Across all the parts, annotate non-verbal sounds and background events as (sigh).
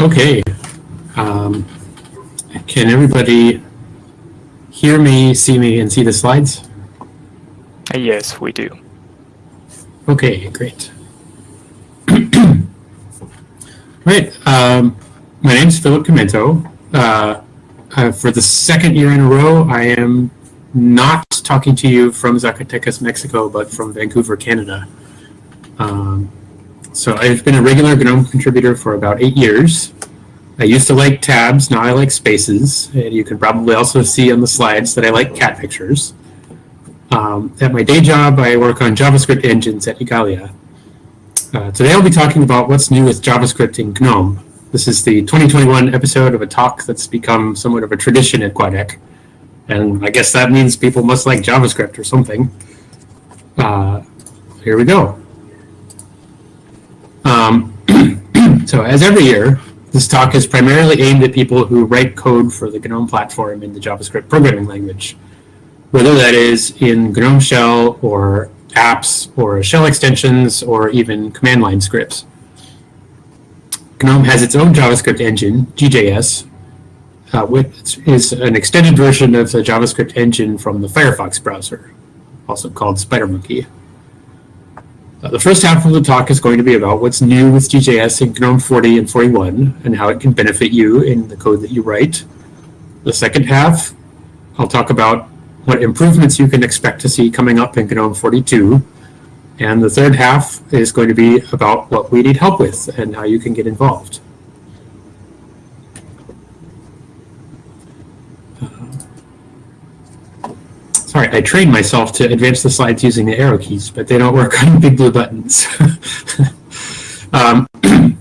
Okay. Um, can everybody hear me, see me, and see the slides? Yes, we do. Okay, great. (clears throat) right. Um, my name is Philip Chimento. Uh, uh, for the second year in a row, I am not talking to you from Zacatecas, Mexico, but from Vancouver, Canada. Um, so I've been a regular GNOME contributor for about eight years. I used to like tabs, now I like spaces. And you can probably also see on the slides that I like cat pictures. Um, at my day job, I work on JavaScript engines at Igalia. Uh, today I'll be talking about what's new with JavaScript in GNOME. This is the 2021 episode of a talk that's become somewhat of a tradition at GUADEC. And I guess that means people must like JavaScript or something. Uh, here we go. Um, (clears throat) so as every year, this talk is primarily aimed at people who write code for the GNOME platform in the JavaScript programming language whether that is in GNOME shell or apps or shell extensions or even command line scripts. GNOME has its own JavaScript engine, GJS, uh, which is an extended version of the JavaScript engine from the Firefox browser, also called SpiderMonkey. The first half of the talk is going to be about what's new with GJS in GNOME 40 and 41 and how it can benefit you in the code that you write. The second half, I'll talk about what improvements you can expect to see coming up in GNOME 42. And the third half is going to be about what we need help with and how you can get involved. Sorry, I trained myself to advance the slides using the arrow keys, but they don't work (laughs) on big blue buttons. (laughs) um, (clears throat)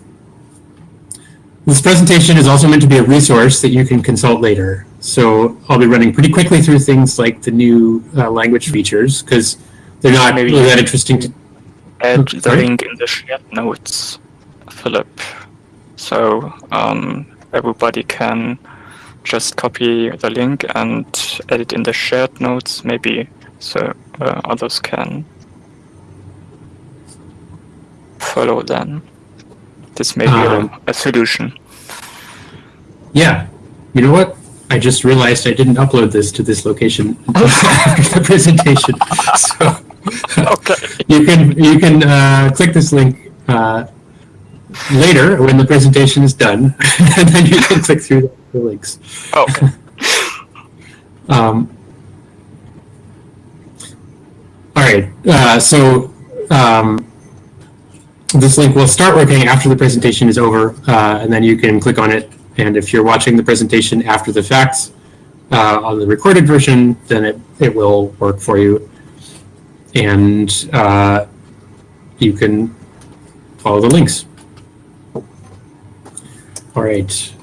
this presentation is also meant to be a resource that you can consult later. So I'll be running pretty quickly through things like the new uh, language features because they're not Maybe really that interesting to. Add Oh, the link in the shared notes, Philip. So um, everybody can just copy the link and add it in the shared notes, maybe so uh, others can follow then. This may be Um, a, a solution. Yeah, you know what? I just realized I didn't upload this to this location (laughs) (laughs) after the presentation. So (laughs) Okay. you can you can uh, click this link uh, later when the presentation is done, and then you can click through the links. Okay. Um, all right, uh, so um, this link will start working after the presentation is over, uh, and then you can click on it. And if you're watching the presentation after the fact uh, on the recorded version, then it, it will work for you. And uh, you can follow the links. All right.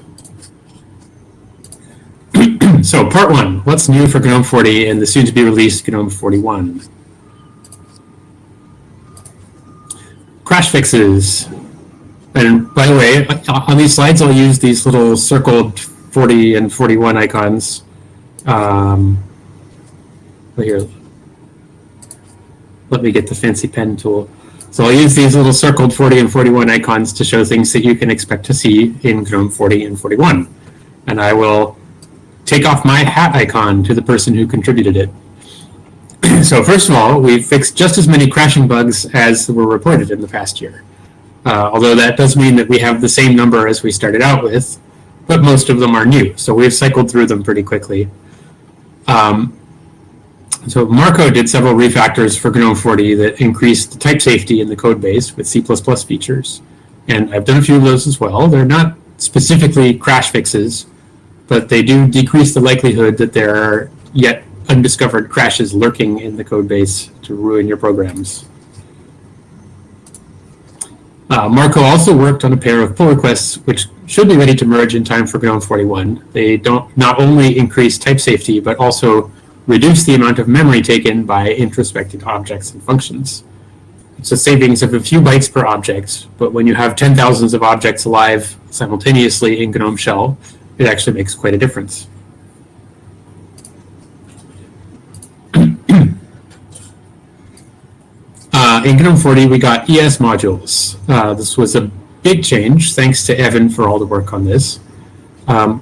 (clears throat) So part one, what's new for GNOME 40 and the soon to be released GNOME 41? Crash fixes. And by the way, on these slides, I'll use these little circled 40 and 41 icons. Um, here, let me get the fancy pen tool. So I'll use these little circled 40 and 41 icons to show things that you can expect to see in GNOME 40 and 41. And I will take off my hat icon to the person who contributed it. (clears throat) so first of all, we've fixed just as many crashing bugs as were reported in the past year. Uh, although that does mean that we have the same number as we started out with, but most of them are new. So we've cycled through them pretty quickly. Um, so Marco did several refactors for GNOME 40 that increased the type safety in the code base with C++ features. And I've done a few of those as well. They're not specifically crash fixes, but they do decrease the likelihood that there are yet undiscovered crashes lurking in the code base to ruin your programs. Uh, Marco also worked on a pair of pull requests which should be ready to merge in time for GNOME 41. They don't not only increase type safety, but also reduce the amount of memory taken by introspecting objects and functions. It's a savings of a few bytes per object, but when you have 10 thousands of objects alive simultaneously in GNOME Shell, it actually makes quite a difference. (clears throat) Uh, in GNOME 40, we got ES modules. Uh, this was a big change, thanks to Evan for all the work on this. Um,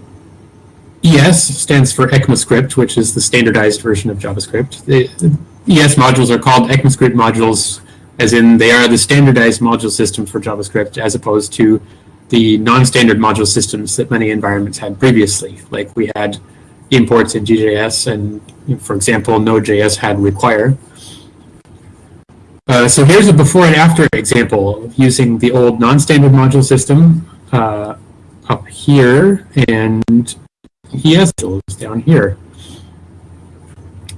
ES stands for ECMAScript, which is the standardized version of JavaScript. The, the ES modules are called ECMAScript modules, as in they are the standardized module system for JavaScript, as opposed to the non-standard module systems that many environments had previously. Like we had imports in GJS, and for example, Node.js had require. Uh, so here's a before and after example using the old non-standard module system uh, up here and ES modules down here.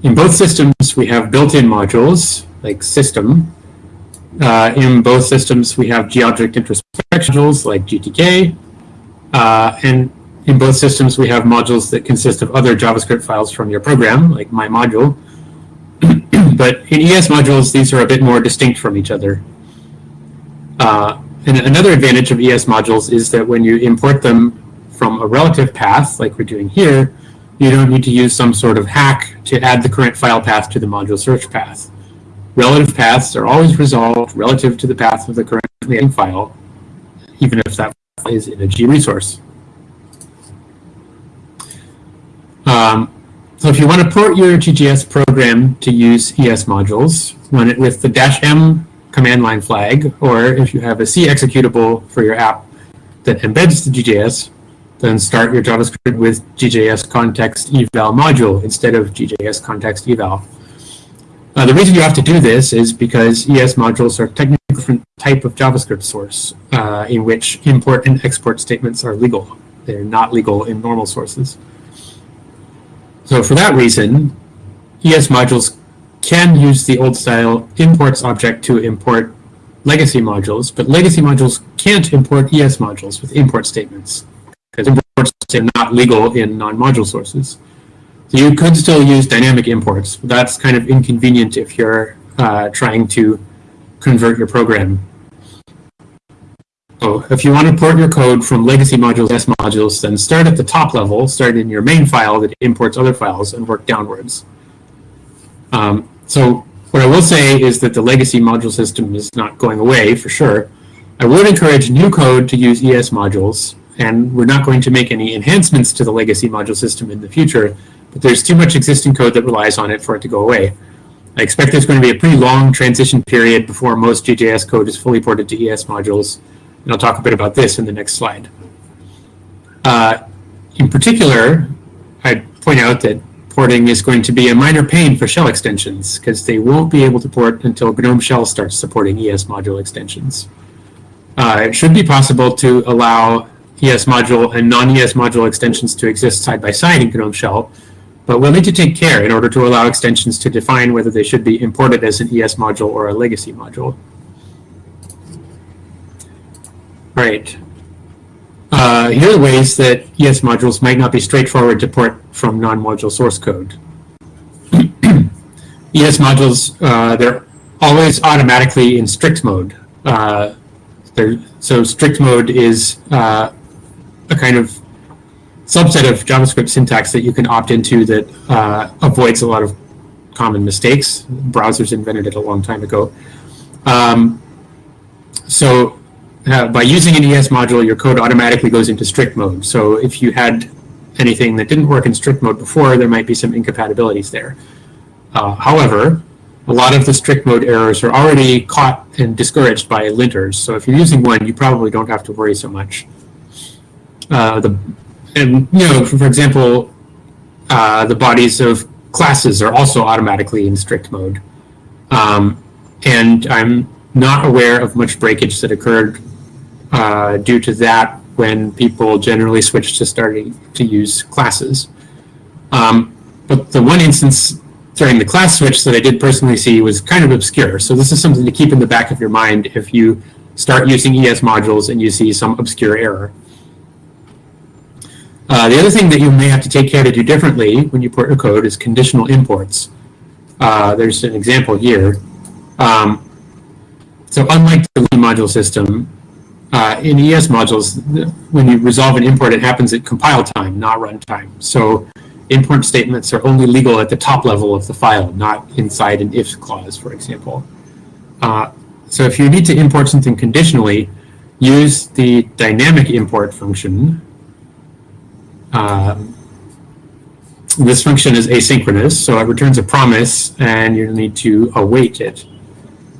In both systems, we have built-in modules like system. Uh, in both systems, we have GObject introspection modules like GTK. Uh, and in both systems, we have modules that consist of other JavaScript files from your program, like my module. (clears throat) but in ES modules, these are a bit more distinct from each other. Uh, and another advantage of ES modules is that when you import them from a relative path, like we're doing here, you don't need to use some sort of hack to add the current file path to the module search path. Relative paths are always resolved relative to the path of the currently file, even if that file is in a G resource. Um, so if you want to port your GJS program to use ES modules, run it with the dash M command line flag, or if you have a C executable for your app that embeds the GJS, then start your JavaScript with GJS context eval module instead of GJS context eval. Uh, the reason you have to do this is because ES modules are technically a different type of JavaScript source uh, in which import and export statements are legal. They're not legal in normal sources. So for that reason, ES modules can use the old style imports object to import legacy modules, but legacy modules can't import ES modules with import statements because imports are not legal in non-module sources. So you could still use dynamic imports, that's kind of inconvenient if you're uh, trying to convert your program so if you want to port your code from legacy modules to S modules, then start at the top level, start in your main file that imports other files, and work downwards. Um, so what I will say is that the legacy module system is not going away for sure. I would encourage new code to use ES modules, and we're not going to make any enhancements to the legacy module system in the future, there's too much existing code that relies on it for it to go away. I expect there's going to be a pretty long transition period before most GJS code is fully ported to ES modules, and I'll talk a bit about this in the next slide. Uh, in particular, I'd point out that porting is going to be a minor pain for shell extensions because they won't be able to port until GNOME Shell starts supporting ES module extensions. Uh, it should be possible to allow ES module and non-ES module extensions to exist side by side in GNOME Shell, but we'll need to take care in order to allow extensions to define whether they should be imported as an ES module or a legacy module. Right. Uh, here are ways that ES modules might not be straightforward to port from non-module source code. (clears throat) ES modules, uh, they're always automatically in strict mode. Uh, so strict mode is uh, a kind of subset of JavaScript syntax that you can opt into that uh, avoids a lot of common mistakes. Browsers invented it a long time ago. Um, so uh, by using an ES module, your code automatically goes into strict mode. So if you had anything that didn't work in strict mode before, there might be some incompatibilities there. Uh, however, a lot of the strict mode errors are already caught and discouraged by linters. So if you're using one, you probably don't have to worry so much. Uh, the, and, you know, for, for example, uh, the bodies of classes are also automatically in strict mode. Um, and I'm not aware of much breakage that occurred uh, due to that when people generally switched to starting to use classes. Um, but the one instance during the class switch that I did personally see was kind of obscure. So this is something to keep in the back of your mind if you start using ES modules and you see some obscure error. Uh, the other thing that you may have to take care to do differently when you port your code is conditional imports. Uh, there's an example here. Um, so unlike the module system, uh, in ES modules, when you resolve an import, it happens at compile time, not runtime. So import statements are only legal at the top level of the file, not inside an if clause, for example. Uh, so if you need to import something conditionally, use the dynamic import function. Um, this function is asynchronous, so it returns a promise and you need to await it.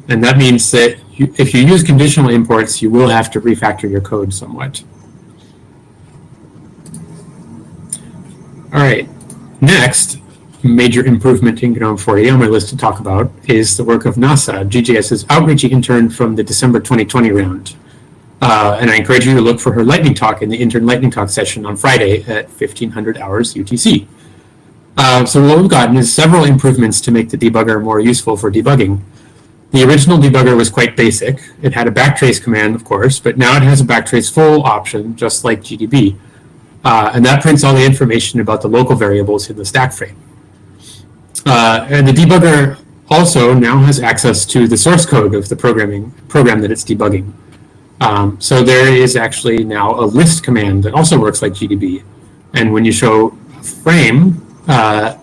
And that means that you, if you use conditional imports, you will have to refactor your code somewhat. All right, next major improvement in GNOME 40 on my list to talk about is the work of Nasah, GJS's outreach intern from the December 2020 round. Uh, and I encourage you to look for her lightning talk in the intern lightning talk session on Friday at 1500 hours UTC. Uh, so what we've gotten is several improvements to make the debugger more useful for debugging. The original debugger was quite basic. It had a backtrace command, of course, but now it has a backtrace full option, just like GDB. Uh, and that prints all the information about the local variables in the stack frame. Uh, and the debugger also now has access to the source code of the programming program that it's debugging. Um, so there is actually now a list command that also works like GDB. And when you show a frame, uh,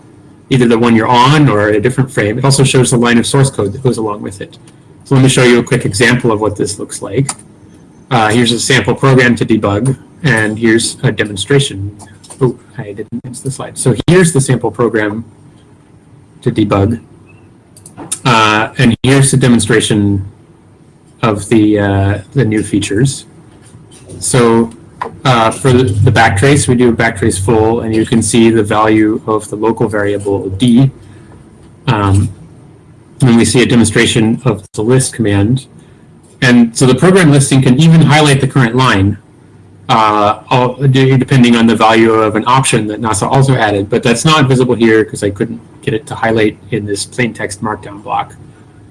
either the one you're on or a different frame, it also shows the line of source code that goes along with it. So let me show you a quick example of what this looks like. Uh, here's a sample program to debug, and here's a demonstration. Oh, I didn't miss the slide. So here's the sample program to debug. Uh, and here's the demonstration of the, uh, the new features. So uh, for the, backtrace, we do a backtrace full, and you can see the value of the local variable d. Um, and we see a demonstration of the list command. And so the program listing can even highlight the current line, uh, depending on the value of an option that Nasah also added. But that's not visible here because I couldn't get it to highlight in this plain text markdown block.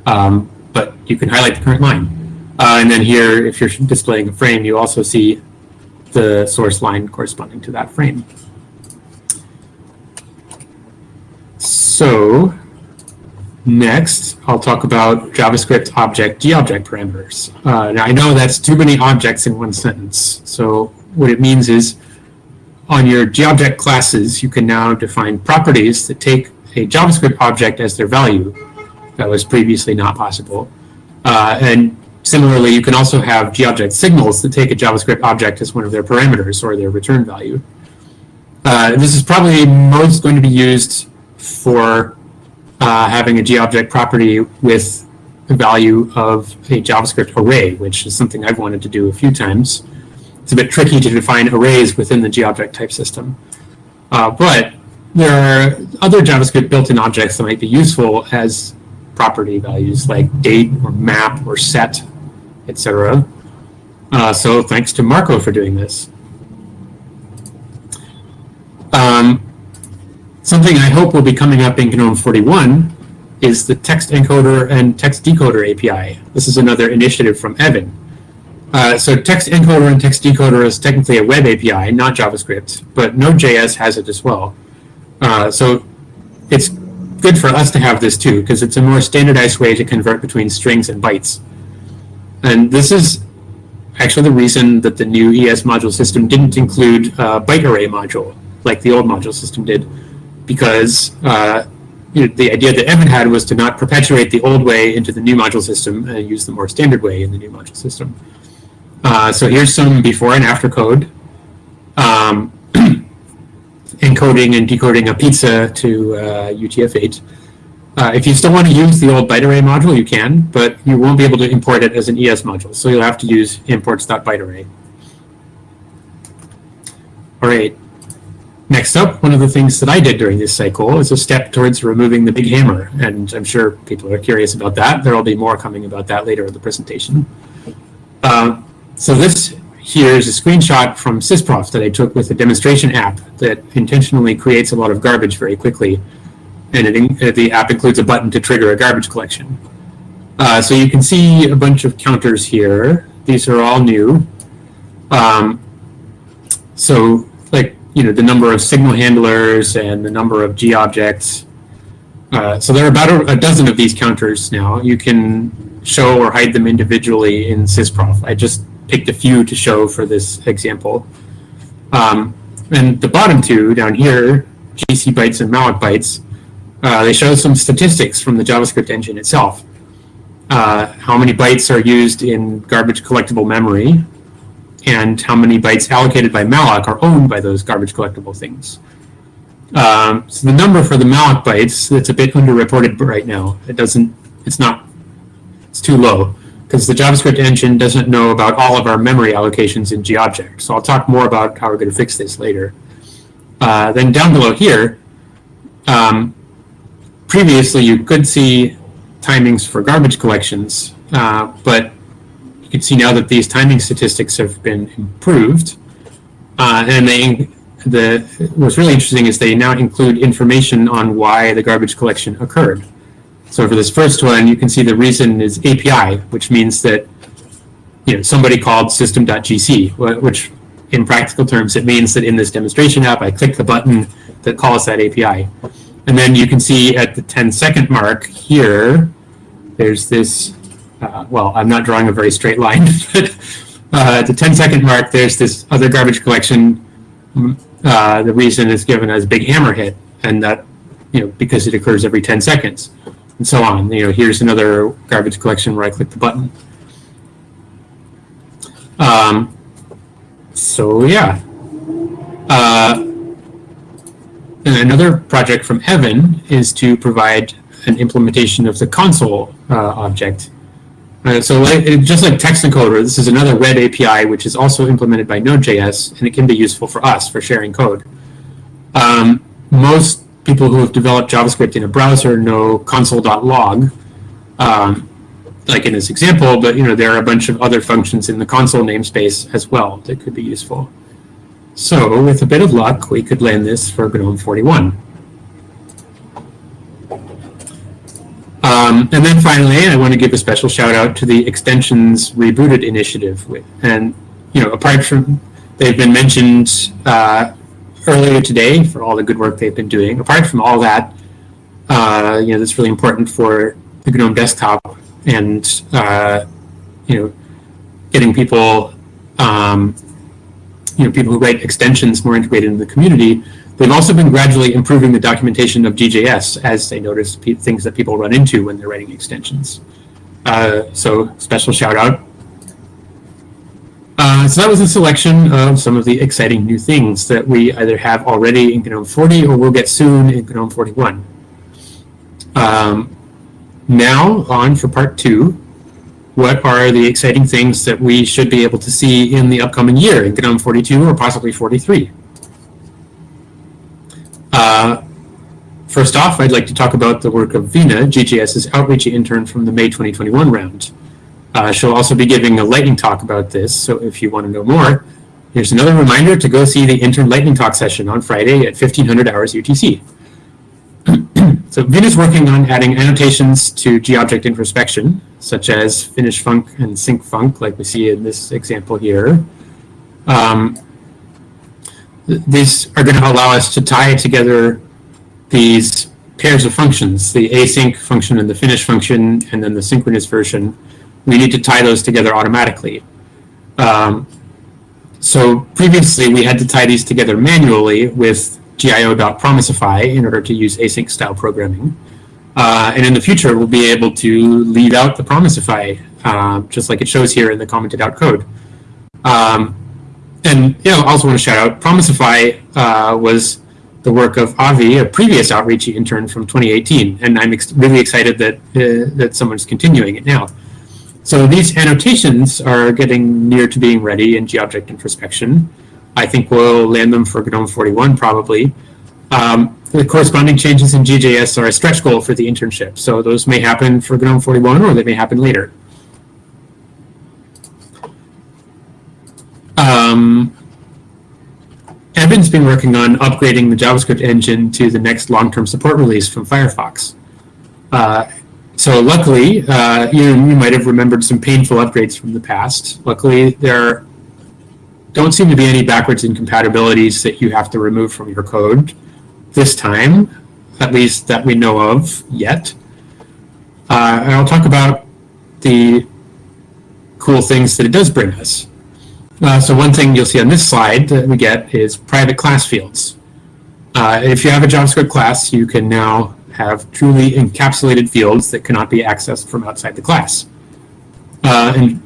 Um, but you can highlight the current line. Uh, and then here, if you're displaying a frame, you also see the source line corresponding to that frame. So next, I'll talk about JavaScript object gobject parameters. Uh, now I know that's too many objects in one sentence. So what it means is on your gobject classes, you can now define properties that take a JavaScript object as their value. That was previously not possible. Uh, and Similarly, you can also have GObject signals that take a JavaScript object as one of their parameters or their return value. Uh, this is probably most going to be used for uh, having a GObject property with a value of a JavaScript array, which is something I've wanted to do a few times. It's a bit tricky to define arrays within the GObject type system. Uh, but there are other JavaScript built-in objects that might be useful as property values like date or map or set etc. Uh, so thanks to Marco for doing this. Um, something I hope will be coming up in GNOME 41 is the text encoder and text decoder API. This is another initiative from Evan. Uh, so text encoder and text decoder is technically a web API, not JavaScript, but Node.js has it as well. Uh, so it's good for us to have this too, because it's a more standardized way to convert between strings and bytes. And this is actually the reason that the new ES module system didn't include a byte array module like the old module system did, because uh, you know, the idea that Evan had was to not perpetuate the old way into the new module system and use the more standard way in the new module system. Uh, so here's some before and after code. Um, (clears throat) encoding and decoding a pizza to uh, UTF-8. Uh, if you still want to use the old byte array module, you can, but you won't be able to import it as an ES module. So you'll have to use imports.bytearray. All right. Next up, one of the things that I did during this cycle is a step towards removing the big hammer. And I'm sure people are curious about that. There will be more coming about that later in the presentation. Uh, so this here is a screenshot from Sysprof that I took with a demonstration app that intentionally creates a lot of garbage very quickly and it, the app includes a button to trigger a garbage collection. Uh, so you can see a bunch of counters here. These are all new. Um, so like, you know, the number of signal handlers and the number of G objects. Uh, so there are about a, a, dozen of these counters now. You can show or hide them individually in Sysprof. I just picked a few to show for this example. Um, and the bottom two down here, GC bytes and malloc bytes, uh, they show some statistics from the JavaScript engine itself. Uh, how many bytes are used in garbage collectible memory, and how many bytes allocated by malloc are owned by those garbage collectible things. Um, so the number for the malloc bytes, it's a bit underreported right now. It doesn't, it's not, it's too low because the JavaScript engine doesn't know about all of our memory allocations in GObject. So I'll talk more about how we're going to fix this later. Uh, then down below here, um, previously you could see timings for garbage collections, uh, but you can see now that these timing statistics have been improved. Uh, and they, the, what's really interesting is they now include information on why the garbage collection occurred. So for this first one, you can see the reason is API, which means that you know somebody called system.gc, which in practical terms, it means that in this demonstration app, I click the button that calls that API. And then you can see at the 10 second mark here, there's this, uh, well, I'm not drawing a very straight line, (laughs) but uh, at the 10 second mark, there's this other garbage collection. Uh, the reason is given as big hammer hit, and that, you know, because it occurs every 10 seconds, and so on. You know, here's another garbage collection where I click the button. Um, so yeah. Uh, and another project from Evan is to provide an implementation of the console uh, object. Uh, so like, just like text encoder, this is another web API which is also implemented by Node.js and it can be useful for us for sharing code. Um, most people who have developed JavaScript in a browser know console.log, um, like in this example, but you know there are a bunch of other functions in the console namespace as well that could be useful. So with a bit of luck, we could land this for GNOME 41. Um, and then finally, I want to give a special shout out to the Extensions Rebooted initiative. And, you know, apart from, they've been mentioned uh, earlier today for all the good work they've been doing. Apart from all that, uh, you know, that's really important for the GNOME desktop and, uh, you know, getting people, um, you know, people who write extensions more integrated in the community. They've also been gradually improving the documentation of GJS as they notice things that people run into when they're writing extensions. Uh, so special shout out. Uh, so that was a selection of some of the exciting new things that we either have already in GNOME 40 or will get soon in GNOME 41. Um, now on for part two. What are the exciting things that we should be able to see in the upcoming year in GNOME 42 or possibly 43? Uh, first off, I'd like to talk about the work of Veena, GJS's outreach intern from the May 2021 round. Uh, she'll also be giving a lightning talk about this, so if you want to know more, here's another reminder to go see the intern lightning talk session on Friday at 1500 hours UTC. (clears throat) so Veena's working on adding annotations to g-object introspection, such as finish func and sync func, like we see in this example here. Um, th- these are going to allow us to tie together these pairs of functions, the async function and the finish function, and then the synchronous version. We need to tie those together automatically. Um, so previously, we had to tie these together manually with gio.promisify in order to use async style programming. Uh, and in the future, we'll be able to leave out the promisify, uh, just like it shows here in the commented out code. Um, and you know, I also want to shout out Promisify uh, was the work of Avi, a previous outreach intern from 2018, and I'm ex- really excited that uh, that someone's continuing it now. So these annotations are getting near to being ready in GObject introspection. I think we'll land them for GNOME 41 probably. Um, the corresponding changes in GJS are a stretch goal for the internship, so those may happen for GNOME 41 or they may happen later. Um, Evan's been working on upgrading the JavaScript engine to the next long-term support release from Firefox. Uh, so luckily, uh, you, you might have remembered some painful upgrades from the past. Luckily, there don't seem to be any backwards incompatibilities that you have to remove from your code this time, at least that we know of yet. Uh, and I'll talk about the cool things that it does bring us. Uh, so one thing you'll see on this slide that we get is private class fields. Uh, if you have a JavaScript class, you can now have truly encapsulated fields that cannot be accessed from outside the class. Uh, and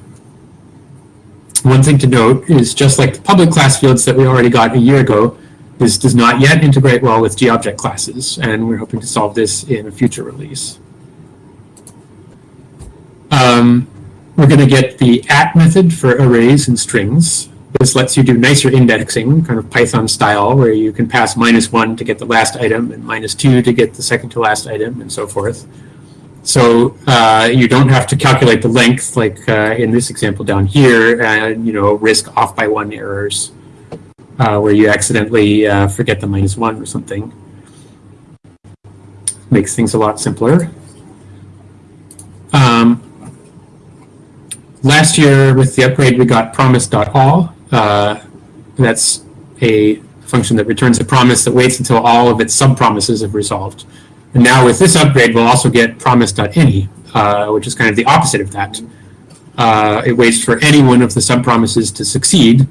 one thing to note is just like the public class fields that we already got a year ago, this does not yet integrate well with GObject classes, and we're hoping to solve this in a future release. Um, we're going to get the at method for arrays and strings. This lets you do nicer indexing, kind of Python style, where you can pass minus one to get the last item and minus two to get the second to last item and so forth. So uh, you don't have to calculate the length like uh, in this example down here and you know risk off by one errors uh, where you accidentally uh, forget the minus one or something. Makes things a lot simpler. Um, last year with the upgrade we got promise.all. Uh, that's a function that returns a promise that waits until all of its sub-promises have resolved. And now with this upgrade, we'll also get promise.any, uh, which is kind of the opposite of that. Uh, it waits for any one of the sub-promises to succeed,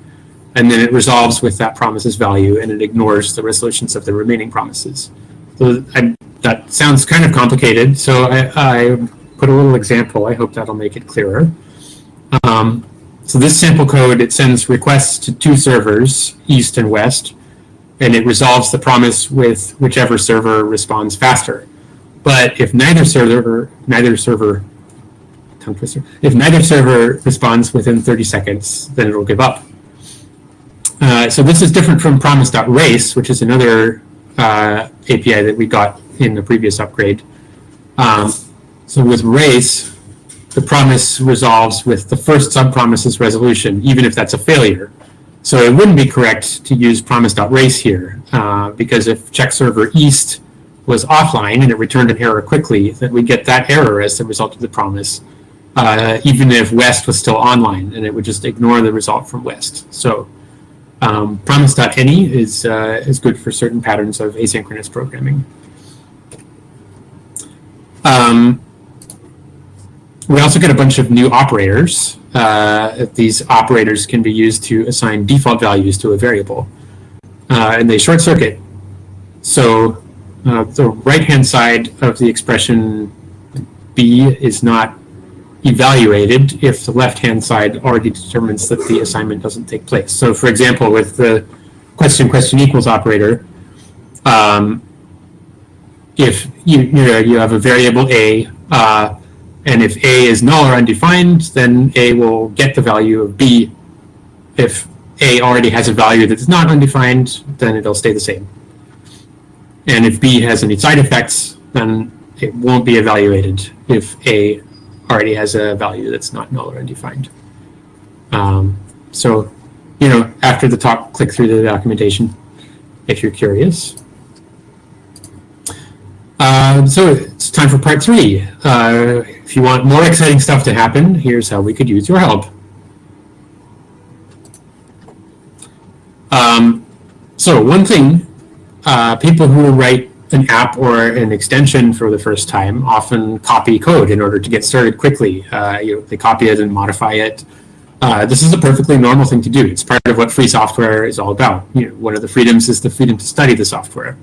and then it resolves with that promise's value, and it ignores the resolutions of the remaining promises. So I, that sounds kind of complicated, so I, I, put a little example. I hope that'll make it clearer. Um, so this sample code, it sends requests to two servers, east and west, and it resolves the promise with whichever server responds faster. But if neither server, neither server, tongue twister, if neither server responds within 30 seconds, then it'll give up. Uh, so this is different from promise.race, which is another uh, API that we got in the previous upgrade. Um, so with race, the promise resolves with the first sub-promise's resolution, even if that's a failure. So it wouldn't be correct to use promise.race here, uh, because if check server east was offline and it returned an error quickly, then we get that error as the result of the promise, uh, even if west was still online, and it would just ignore the result from west. So um, promise.any is, uh, is good for certain patterns of asynchronous programming. Um, we also get a bunch of new operators. Uh, these operators can be used to assign default values to a variable. Uh, and they short circuit. So uh, the right-hand side of the expression b is not evaluated if the left-hand side already determines that the assignment doesn't take place. So for example, with the question question equals operator, um, if you, you, know, you have a variable a, uh, and if A is null or undefined, then A will get the value of B. If A already has a value that's not undefined, then it'll stay the same. And if B has any side effects, then it won't be evaluated if A already has a value that's not null or undefined. Um, so, you know, after the talk, click through the documentation if you're curious. Uh, so it's time for part three. Uh, if you want more exciting stuff to happen, here's how we could use your help. Um, so one thing, uh, people who write an app or an extension for the first time often copy code in order to get started quickly. Uh, you know, they copy it and modify it. Uh, this is a perfectly normal thing to do. It's part of what free software is all about. You know, one of the freedoms is the freedom to study the software.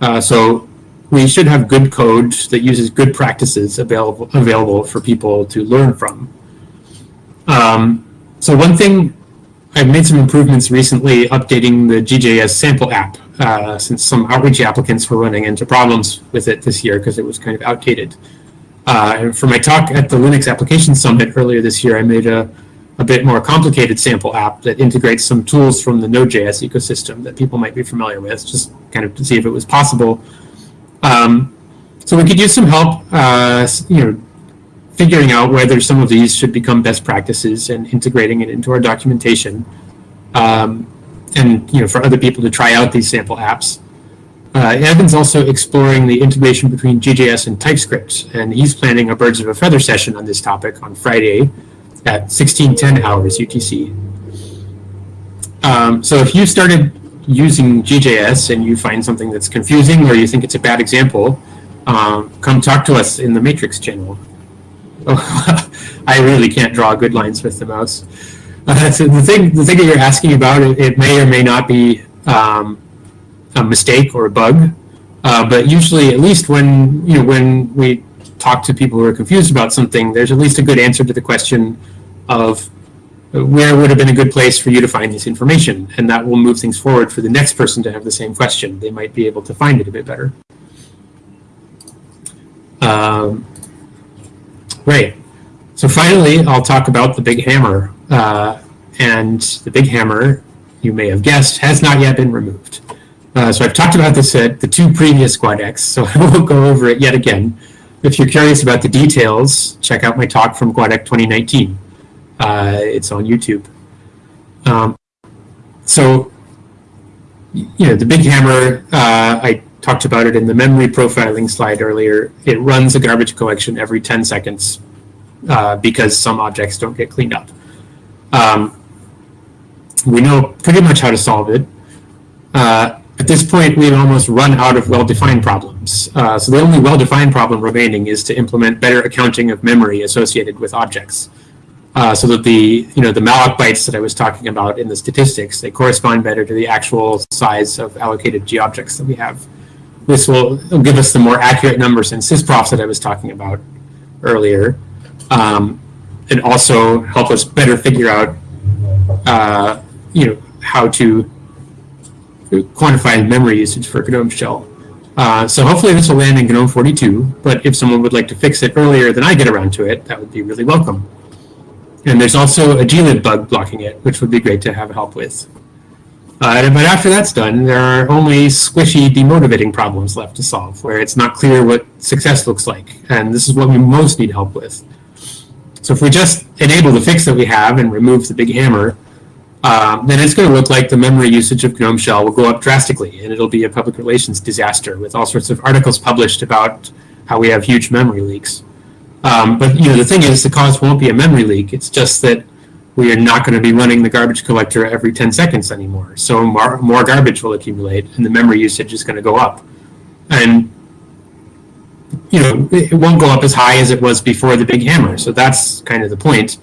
Uh, so we should have good code that uses good practices available available for people to learn from. Um, so one thing, I've made some improvements recently updating the GJS sample app uh, since some outreach applicants were running into problems with it this year because it was kind of outdated. Uh, and for my talk at the Linux Application Summit earlier this year, I made a, a bit more complicated sample app that integrates some tools from the Node.js ecosystem that people might be familiar with, just kind of to see if it was possible um, so we could use some help, uh, you know, figuring out whether some of these should become best practices and integrating it into our documentation. Um, and you know, for other people to try out these sample apps. Uh, Evan's also exploring the integration between GJS and TypeScript, and he's planning a Birds of a Feather session on this topic on Friday at 1610 hours UTC. Um, so if you started using GJS and you find something that's confusing or you think it's a bad example, um, come talk to us in the Matrix channel. (laughs) I really can't draw good lines with the mouse. Uh, (laughs) so the thing, the thing that you're asking about, it, it may or may not be um, a mistake or a bug, uh, but usually, at least when you know when we talk to people who are confused about something, there's at least a good answer to the question of where would have been a good place for you to find this information? And that will move things forward for the next person to have the same question. They might be able to find it a bit better. Um, right. So finally, I'll talk about the big hammer. Uh, and the big hammer, you may have guessed, has not yet been removed. Uh, so I've talked about this at the two previous GUADECs, so (laughs) I won't go over it yet again. If you're curious about the details, check out my talk from GUADEC 2019. Uh, it's on YouTube. Um, so, you know, the big hammer, uh, I talked about it in the memory profiling slide earlier. It runs a garbage collection every 10 seconds uh, because some objects don't get cleaned up. Um, we know pretty much how to solve it. Uh, at this point, we've almost run out of well-defined problems. Uh, so the only well-defined problem remaining is to implement better accounting of memory associated with objects. Uh, so that the you know the malloc bytes that I was talking about in the statistics they correspond better to the actual size of allocated G objects that we have. This will, give us the more accurate numbers in sysprofs that I was talking about earlier, um, and also help us better figure out uh, you know how to quantify memory usage for GNOME shell. Uh, so hopefully this will land in GNOME 42, but if someone would like to fix it earlier than I get around to it, that would be really welcome. And there's also a glib bug blocking it, which would be great to have help with. Uh, but after that's done, there are only squishy, demotivating problems left to solve, where it's not clear what success looks like. And this is what we most need help with. So if we just enable the fix that we have and remove the big hammer, uh, then it's going to look like the memory usage of GNOME Shell will go up drastically, and it'll be a public relations disaster with all sorts of articles published about how we have huge memory leaks. Um, but you know, the thing is, the cause won't be a memory leak. It's just that we are not going to be running the garbage collector every 10 seconds anymore. So more, more garbage will accumulate, and the memory usage is going to go up. And you know, it won't go up as high as it was before the big hammer. So that's kind of the point.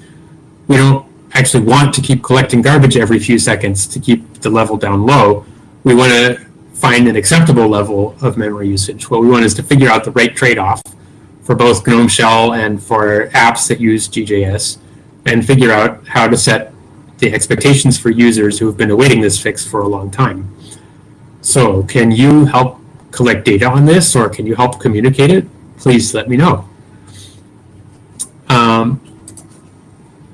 We don't actually want to keep collecting garbage every few seconds to keep the level down low. We want to find an acceptable level of memory usage. What we want is to figure out the right trade-off for both GNOME Shell and for apps that use GJS and figure out how to set the expectations for users who have been awaiting this fix for a long time. So can you help collect data on this or can you help communicate it? Please let me know. Um,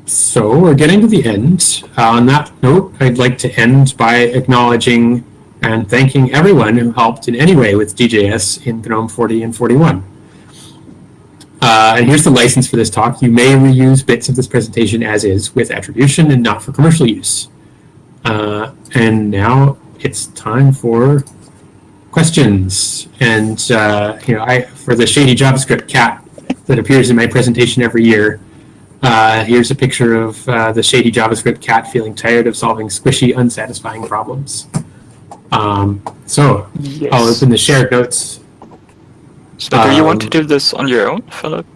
so we're getting to the end. Uh, on that note, I'd like to end by acknowledging and thanking everyone who helped in any way with GJS in GNOME 40 and 41. Uh, and here's the license for this talk. You may reuse bits of this presentation as is with attribution and not for commercial use. Uh, and now it's time for questions. And uh, you know, I for the shady JavaScript cat that appears in my presentation every year, uh, here's a picture of uh, the shady JavaScript cat feeling tired of solving squishy, unsatisfying problems. Um, so yes. I'll open the shared notes. So um, do you want to um, do this on your own, Philip?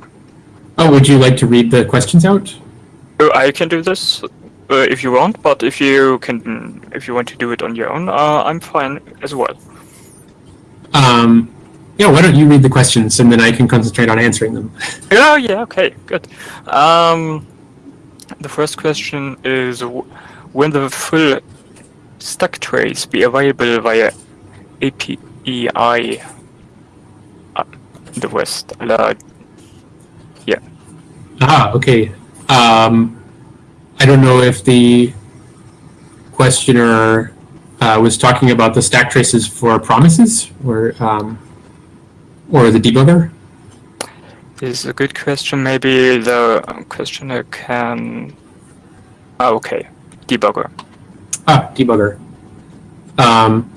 Oh, would you like to read the questions out? Oh, I can do this uh, if you want, but if you can, if you want to do it on your own, uh, I'm fine as well. Um, yeah, why don't you read the questions and then I can concentrate on answering them. (laughs) oh, yeah, okay, good. Um, the first question is, when the full stack trace be available via API the West? Uh, yeah. Ah, okay. Um, I don't know if the questioner uh, was talking about the stack traces for promises or um, or the debugger? This is a good question. Maybe the questioner can... Oh, okay. Debugger. Ah, debugger. Um,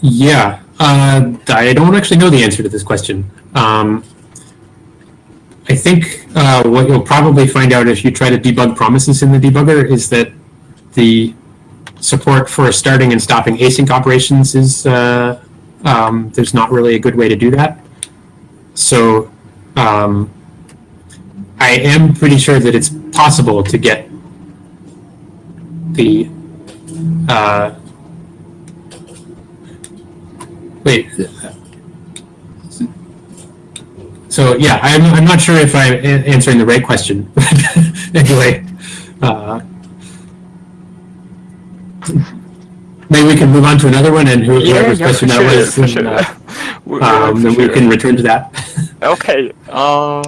yeah, uh, I don't actually know the answer to this question. Um, I think uh, what you'll probably find out if you try to debug promises in the debugger is that the support for starting and stopping async operations is uh, um, there's not really a good way to do that. So um, I am pretty sure that it's possible to get the uh, wait. So yeah, I'm I'm not sure if I'm answering the right question. (laughs) anyway, Uh, maybe we can move on to another one, and who- whoever's question for that sure, was, for and, sure. uh, (laughs) um, then we sure. can return to that. (laughs) Okay. Um,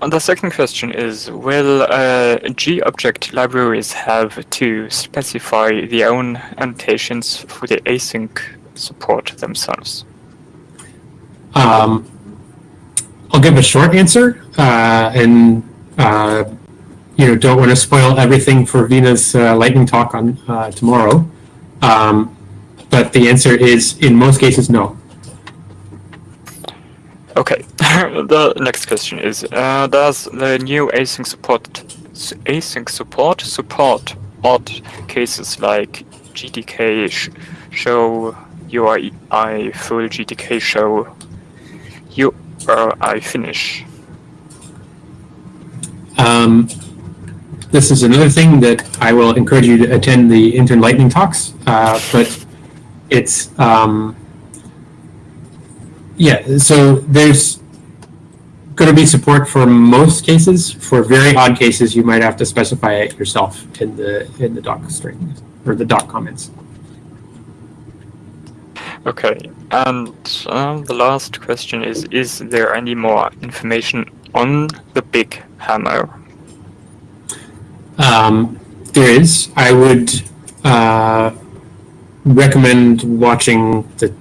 and the second question is: Will uh, G-object libraries have to specify their own annotations for the async support themselves? Um, I'll give a short answer, uh, and uh, you know, don't want to spoil everything for Veena's uh, lightning talk on uh, tomorrow. Um, but the answer is, in most cases, no. Okay. (laughs) the next question is: uh, Does the new async support async support support odd cases like GTK sh- show URI full GTK show URI finish? Um, this is another thing that I will encourage you to attend the intern lightning talks. Uh, but it's um, yeah. So there's going to be support for most cases. For very odd cases, you might have to specify it yourself in the in the doc string or the doc comments. Okay, and um, the last question is: Is there any more information on the big hammer? Um, there is. I would uh, recommend watching the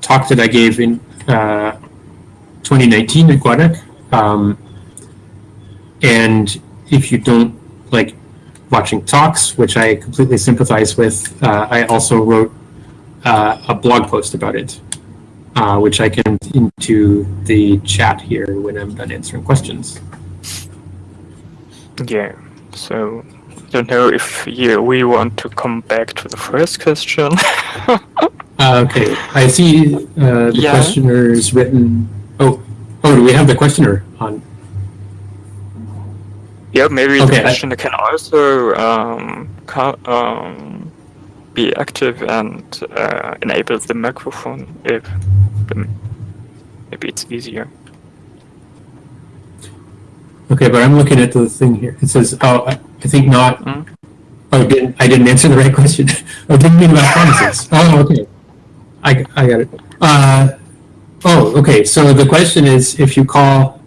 talk that I gave in uh, 2019 at GUADEC. Um, and if you don't like watching talks, which I completely sympathize with, uh, I also wrote uh, a blog post about it, uh, which I can into the chat here when I'm done answering questions. Yeah. So, don't know if you, we want to come back to the first question. (laughs) Uh, okay, I see uh, the Yeah. questioner is written. Oh, oh, do we have the questioner on? yeah, maybe Okay, the I- questioner can also um, um, be active and uh, enable the microphone if maybe it's easier. Okay, but I'm looking at the thing here. It says, oh, I I think not. Hmm? Oh, didn't I didn't answer the right (laughs) question? oh, didn't mean about promises. Oh, okay. I, I got it. Uh, oh, okay. So the question is, if you call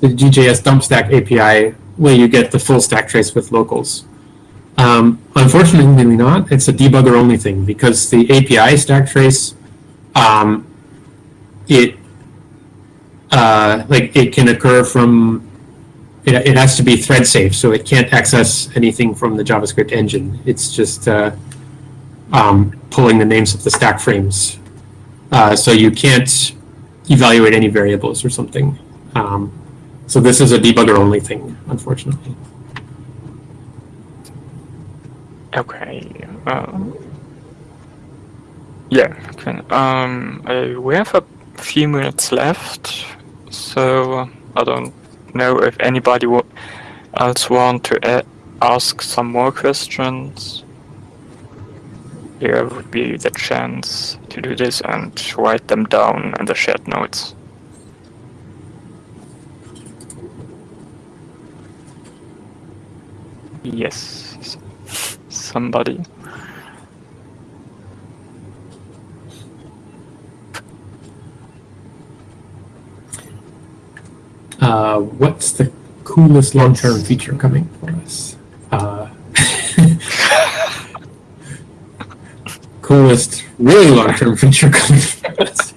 the GJS dump stack API, will you get the full stack trace with locals? Um, unfortunately not. It's a debugger only thing because the API stack trace, um, it uh, like it can occur from it, it has to be thread safe, so it can't access anything from the JavaScript engine. It's just uh, um, pulling the names of the stack frames. Uh, so you can't evaluate any variables or something. Um, so this is a debugger only thing, unfortunately. Okay. Um, yeah. Okay. Um, we have a few minutes left, so I don't know if anybody else want to ask some more questions. Here would be the chance to do this and write them down in the shared notes. Yes, somebody. Uh, what's the coolest long-term feature coming for us? Uh, (laughs) coolest, really long-term feature coming for us.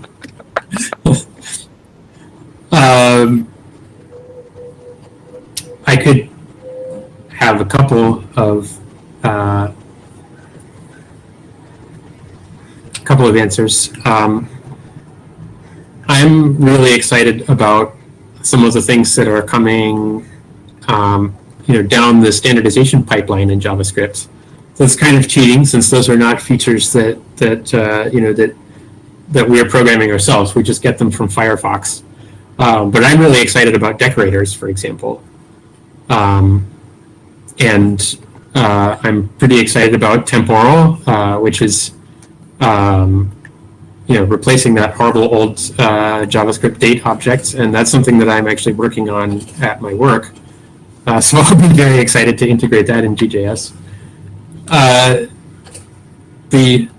(laughs) um, I could have a couple of uh, couple of answers. Um, I'm really excited about some of the things that are coming, um, you know, down the standardization pipeline in JavaScript. So it's kind of cheating since those are not features that that uh, you know that that we are programming ourselves. We just get them from Firefox. Um, but I'm really excited about decorators, for example, um, and uh, I'm pretty excited about temporal, uh, which is um, you know, replacing that horrible old uh, JavaScript date object, and that's something that I'm actually working on at my work. Uh, (laughs) so I'll be very excited to integrate that in GJS. Uh, the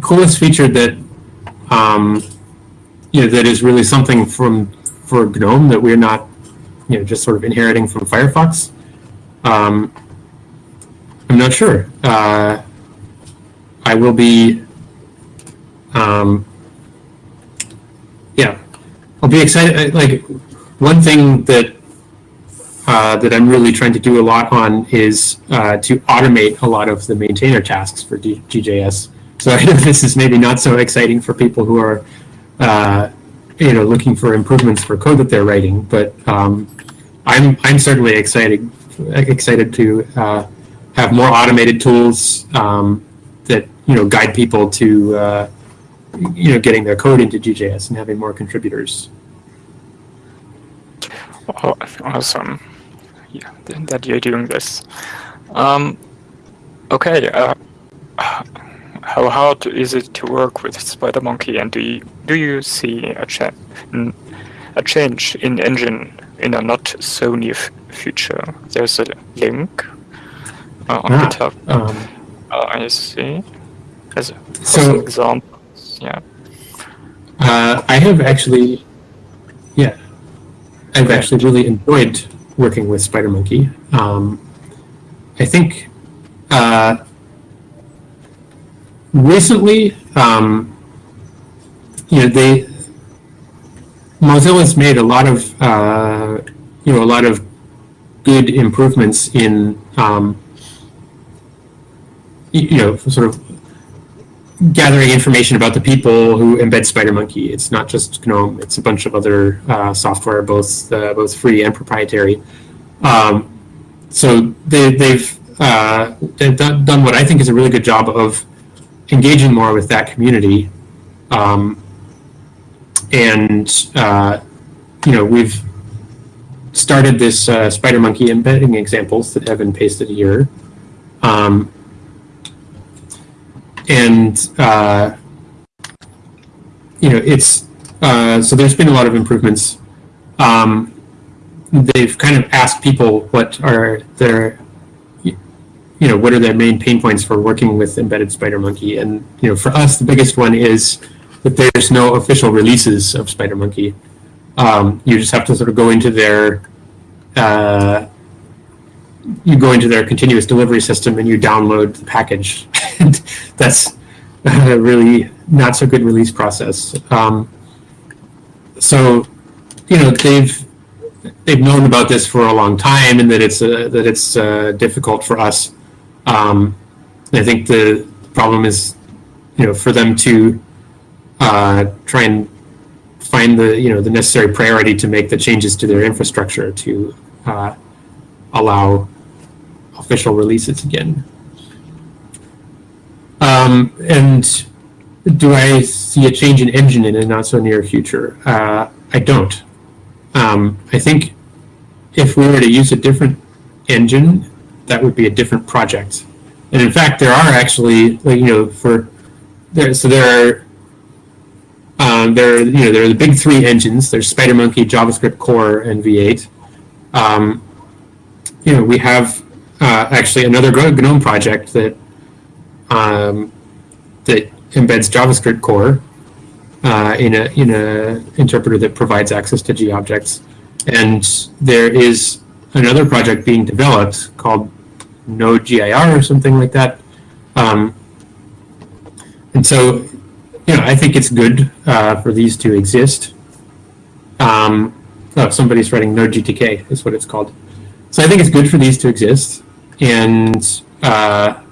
coolest feature that um, you know that is really something from for GNOME that we're not you know just sort of inheriting from Firefox. Um, I'm not sure. Uh, I will be. Um, yeah, I'll be excited. Like one thing that uh, that I'm really trying to do a lot on is uh, to automate a lot of the maintainer tasks for GJS. So I (laughs) know this is maybe not so exciting for people who are, uh, you know, looking for improvements for code that they're writing. But um, I'm I'm certainly excited excited to uh, have more automated tools um, that you know guide people to uh, you know getting their code into GJS and having more contributors. Oh, awesome. Yeah, that you're doing this. Um, okay. Uh, how hard is it to work with SpiderMonkey, and do you do you see a cha a change in engine in a not so near future? There's a link uh, on Ah, GitHub. Um, Uh, I see. As So- examples, yeah. Uh, I have actually, yeah, I've Okay. actually really enjoyed working with SpiderMonkey. Um, I think uh, recently, um, you know, they Mozilla's made a lot of, uh, you know, a lot of good improvements in, um, you know, sort of gathering information about the people who embed SpiderMonkey. It's not just GNOME; it's a bunch of other uh, software, both uh, both free and proprietary. Um, so they, they've uh, they've done, done what I think is a really good job of engaging more with that community. Um, and uh, you know we've started this uh, SpiderMonkey embedding examples that have been pasted here. Um, and uh, you know it's uh, so there's been a lot of improvements. Um, they've kind of asked people what are their you know what are their main pain points for working with embedded SpiderMonkey and you know for us the biggest one is that there's no official releases of SpiderMonkey. Um, you just have to sort of go into their uh, you go into their continuous delivery system and you download the package. (laughs) that's a really not so good release process. Um, so, you know, they've they've known about this for a long time and that it's uh, that it's uh, difficult for us. Um, I think the problem is, you know, for them to uh, try and find the you know the necessary priority to make the changes to their infrastructure to uh, allow official releases again. Um, and do I see a change in engine in a not so near future? Uh, I don't. Um, I think if we were to use a different engine, that would be a different project. And in fact, there are actually, like, you know, for there, so there are um, there, are, you know, there are the big three engines. There's SpiderMonkey, JavaScript Core, and V8. Um, you know, we have uh, actually another GNOME project that um, that embeds JavaScript Core uh, in a in a interpreter that provides access to G objects, and there is another project being developed called Node GIR or something like that. Um, and so, you know, I think it's good uh, for these to exist. Um, oh, somebody's writing Node GTK is what it's called. So I think it's good for these to exist, and uh,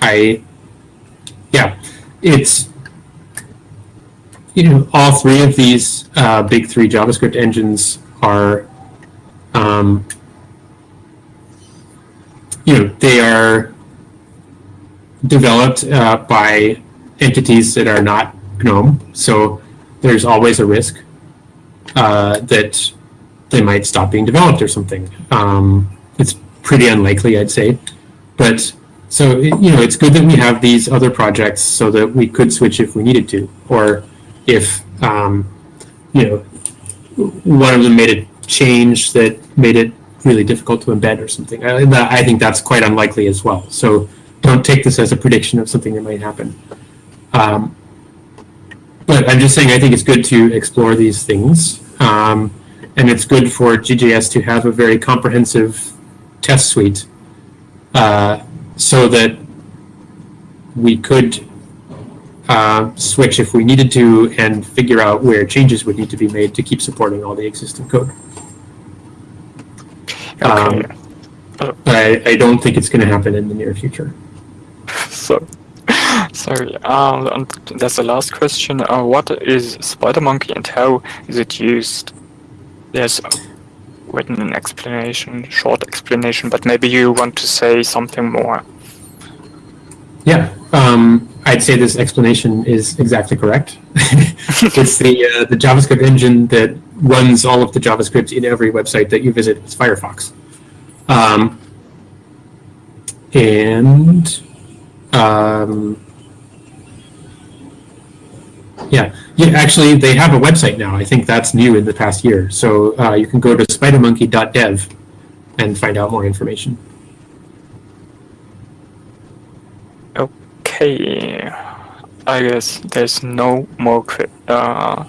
I, yeah, it's you know all three of these uh, big three JavaScript engines are, um, you know, they are developed uh, by entities that are not GNOME, so there's always a risk uh, that they might stop being developed or something. Um, pretty unlikely, I'd say, but so you know, it's good that we have these other projects so that we could switch if we needed to, or if um, you know one of them made a change that made it really difficult to embed or something. I, I think that's quite unlikely as well. So don't take this as a prediction of something that might happen. Um, but I'm just saying I think it's good to explore these things. Um, and it's good for GJS to have a very comprehensive test suite uh, so that we could uh, switch if we needed to and figure out where changes would need to be made to keep supporting all the existing code. Okay. Um, But I, I don't think it's going to happen in the near future. (laughs) so, sorry. Um, that's the last question. Uh, what is SpiderMonkey and how is it used? There's written an explanation, short explanation, but maybe you want to say something more. Yeah, um, I'd say this explanation is exactly correct. (laughs) it's the uh, the JavaScript engine that runs all of the JavaScript in every website that you visit It's Firefox. Um, and um, yeah, yeah. Actually, they have a website now. I think that's new in the past year. So uh, you can go to spidermonkey.dev and find out more information. Okay. I guess there's no more uh,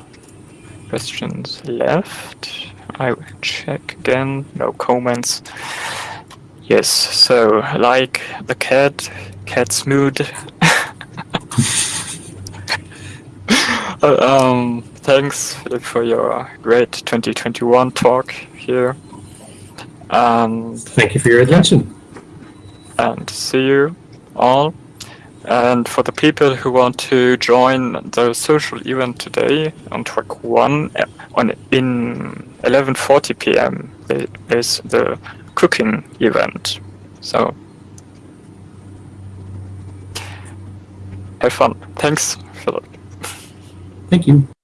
questions left. I will check again. No comments. Yes, so like the cat, cat's mood. (laughs) Um, thanks Philip, for your great 2021 talk here. And Thank you for your attention. and see you all. And for the people who want to join the social event today on track one uh, on in 11:40 p.m. there- there's the cooking event. So have fun. Thanks. Thank you.